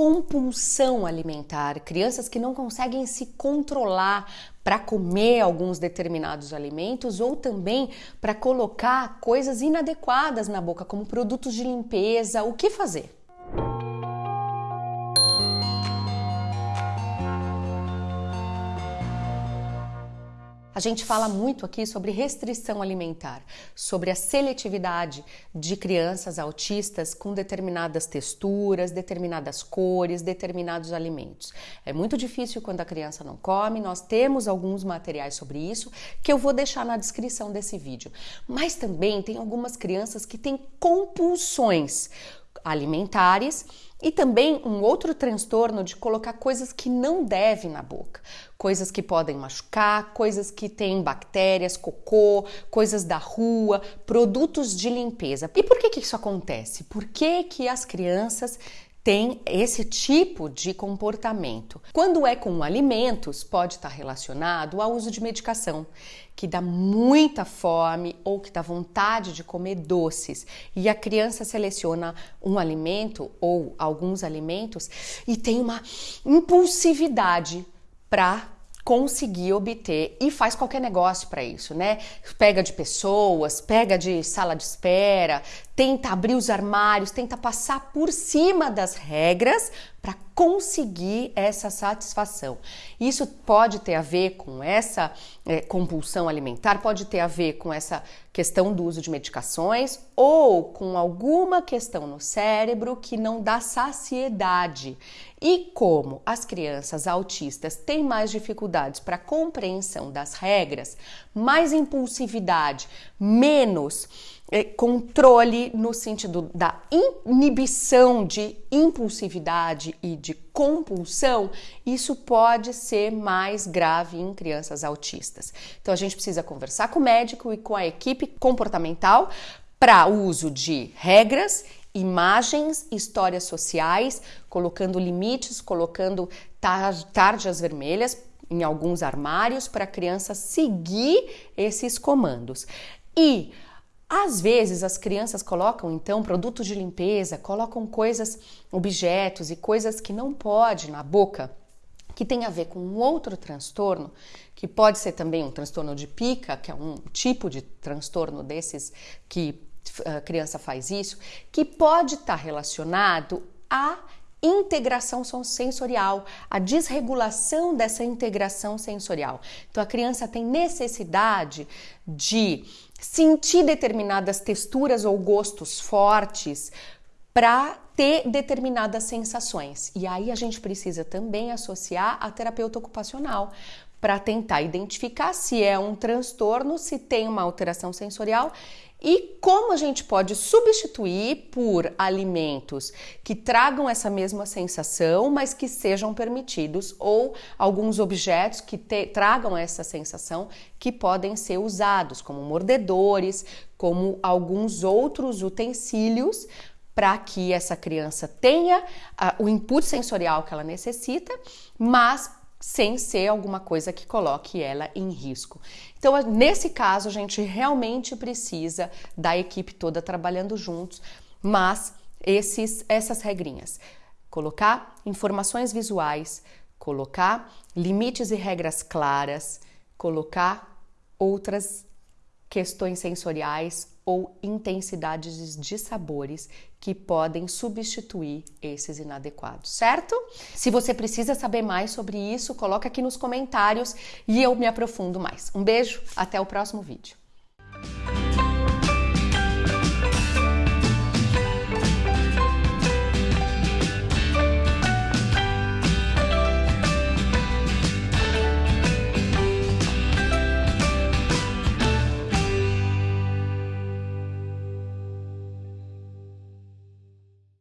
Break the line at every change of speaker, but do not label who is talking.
compulsão alimentar, crianças que não conseguem se controlar para comer alguns determinados alimentos ou também para colocar coisas inadequadas na boca, como produtos de limpeza. O que fazer? A gente fala muito aqui sobre restrição alimentar, sobre a seletividade de crianças autistas com determinadas texturas, determinadas cores, determinados alimentos. É muito difícil quando a criança não come, nós temos alguns materiais sobre isso que eu vou deixar na descrição desse vídeo. Mas também tem algumas crianças que têm compulsões alimentares e também um outro transtorno de colocar coisas que não deve na boca, coisas que podem machucar, coisas que têm bactérias, cocô, coisas da rua, produtos de limpeza. E por que, que isso acontece? Por que, que as crianças tem esse tipo de comportamento. Quando é com alimentos, pode estar relacionado ao uso de medicação, que dá muita fome ou que dá vontade de comer doces. E a criança seleciona um alimento ou alguns alimentos e tem uma impulsividade para conseguir obter e faz qualquer negócio para isso, né? Pega de pessoas, pega de sala de espera, tenta abrir os armários, tenta passar por cima das regras para conseguir essa satisfação. Isso pode ter a ver com essa é, compulsão alimentar, pode ter a ver com essa questão do uso de medicações ou com alguma questão no cérebro que não dá saciedade. E como as crianças autistas têm mais dificuldades para compreensão das regras, mais impulsividade, menos é, controle no sentido da inibição de impulsividade e de compulsão, isso pode ser mais grave em crianças autistas. Então a gente precisa conversar com o médico e com a equipe comportamental para uso de regras, imagens, histórias sociais, colocando limites, colocando tarjas vermelhas em alguns armários para a criança seguir esses comandos. E às vezes as crianças colocam então produtos de limpeza, colocam coisas, objetos e coisas que não pode na boca, que tem a ver com um outro transtorno, que pode ser também um transtorno de pica, que é um tipo de transtorno desses que a criança faz isso, que pode estar relacionado a integração sensorial, a desregulação dessa integração sensorial. Então a criança tem necessidade de sentir determinadas texturas ou gostos fortes para ter determinadas sensações. E aí a gente precisa também associar a terapeuta ocupacional para tentar identificar se é um transtorno, se tem uma alteração sensorial e como a gente pode substituir por alimentos que tragam essa mesma sensação, mas que sejam permitidos, ou alguns objetos que te, tragam essa sensação que podem ser usados, como mordedores, como alguns outros utensílios para que essa criança tenha uh, o input sensorial que ela necessita, mas sem ser alguma coisa que coloque ela em risco. Então, nesse caso, a gente realmente precisa da equipe toda trabalhando juntos, mas esses, essas regrinhas. Colocar informações visuais, colocar limites e regras claras, colocar outras questões sensoriais ou intensidades de sabores que podem substituir esses inadequados, certo? Se você precisa saber mais sobre isso, coloca aqui nos comentários e eu me aprofundo mais. Um beijo, até o próximo vídeo.